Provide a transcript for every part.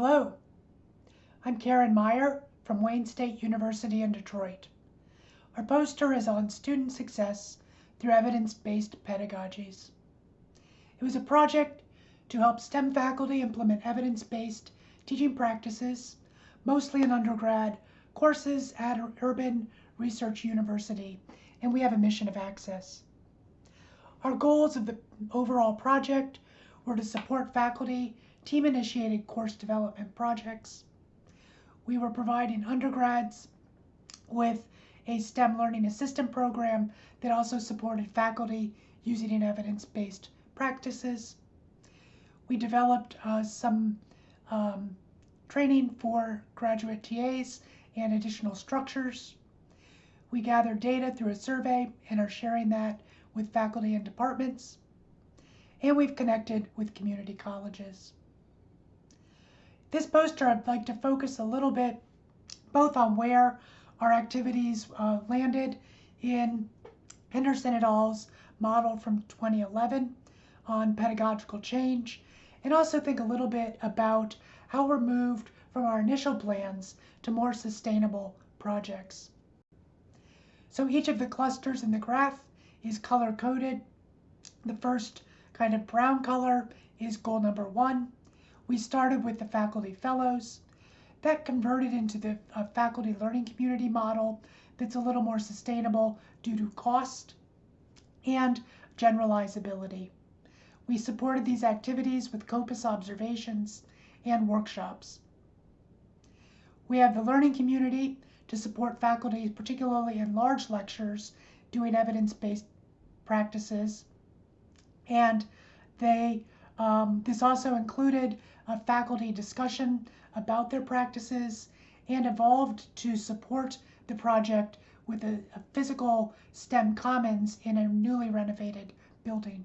Hello, I'm Karen Myhr from Wayne State University in Detroit. Our poster is on student success through evidence-based pedagogies. It was a project to help STEM faculty implement evidence-based teaching practices, mostly in undergrad courses at Urban Research University, and we have a mission of access. Our goals of the overall project were to support faculty team-initiated course development projects. We were providing undergrads with a STEM Learning Assistant program that also supported faculty using evidence-based practices. We developed uh, some um, training for graduate TAs and additional structures. We gathered data through a survey and are sharing that with faculty and departments. And we've connected with community colleges. This poster, I'd like to focus a little bit both on where our activities uh, landed in Henderson et al.'s model from 2011 on pedagogical change, and also think a little bit about how we're moved from our initial plans to more sustainable projects. So each of the clusters in the graph is color coded. The first kind of brown color is goal number one. We started with the faculty fellows. That converted into the uh, faculty learning community model that's a little more sustainable due to cost and generalizability. We supported these activities with COPUS observations and workshops. We have the learning community to support faculty, particularly in large lectures, doing evidence-based practices. And they um, this also included a faculty discussion about their practices and evolved to support the project with a, a physical STEM commons in a newly renovated building.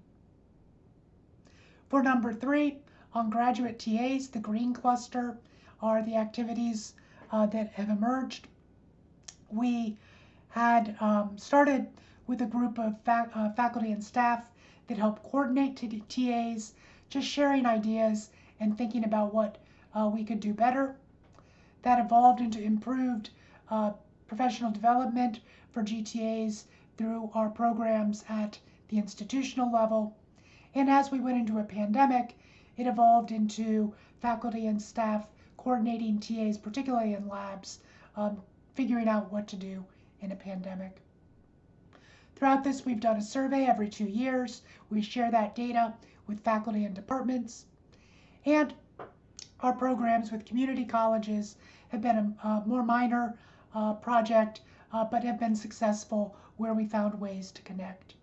For number three, on graduate TAs, the green cluster are the activities uh, that have emerged. We had um, started with a group of fac uh, faculty and staff that help coordinate TAs just sharing ideas and thinking about what uh, we could do better. That evolved into improved uh, professional development for GTAs through our programs at the institutional level. And as we went into a pandemic, it evolved into faculty and staff coordinating TAs, particularly in labs, um, figuring out what to do in a pandemic. Throughout this, we've done a survey every two years. We share that data with faculty and departments. And our programs with community colleges have been a, a more minor uh, project, uh, but have been successful where we found ways to connect.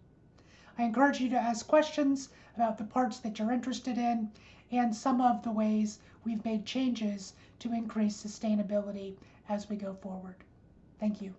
I encourage you to ask questions about the parts that you're interested in and some of the ways we've made changes to increase sustainability as we go forward. Thank you.